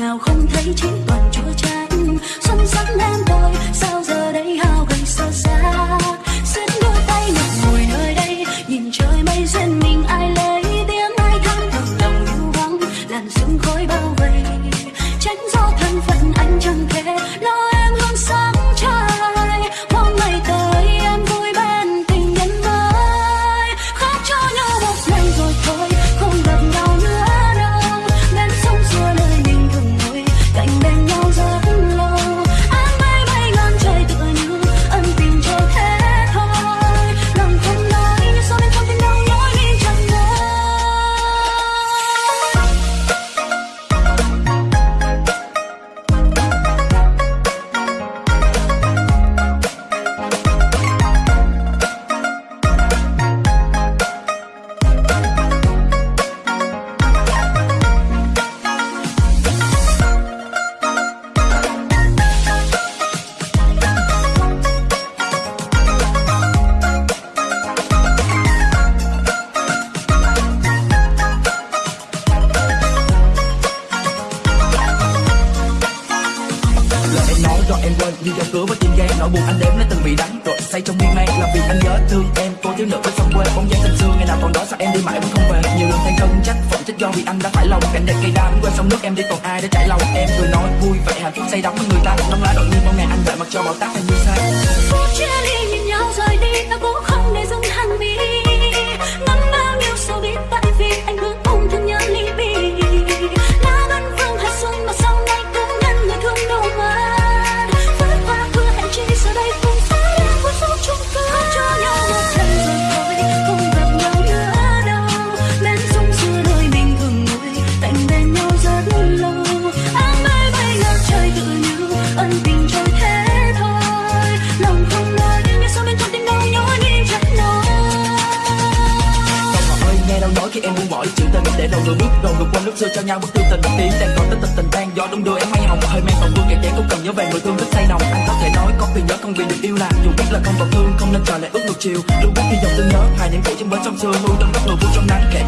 ngào không thấy chính toàn lời em nói rồi em quên. Như dòng cửa với tim gan nỗi buồn anh đếm lấy từng bị đánh, rồi say trong miên man là vì anh nhớ thương em. Cô thiếu nữ với sông quê bóng dáng tình xưa ngày nào còn đó sao em đi mãi vẫn không về? Nhiều lần than thân trách phận trách do vì anh đã phải lòng. Cảnh đẹp cây đa quên sông nước em đi còn ai để trải lòng? Em cười nói vui vẻ hạnh phúc say đắm với người ta. Nông lá đội nhiên mong ngày anh đợi mặc cho bão táp em như say phút chia ly nhìn nhau rời đi ta cũng không khi chữ tình để đầu người bước đầu người qua lúc xưa cho nhau. Bước tương tình tiếng đang còn tất tình tình đang gió đông đưa em hay hồng. Hơi men còn vương kẹt chén cũng cần nhớ về người thương rất say nồng. Anh có thể nói, có vì nhớ không vì được yêu là dù biết là không còn thương, không nên chờ lại ước ngược chiều. Luôn biết khi dòng tương nhớ, hai những cũ trên bến sông xưa nuôi trong góc người vui trong nắng. Kể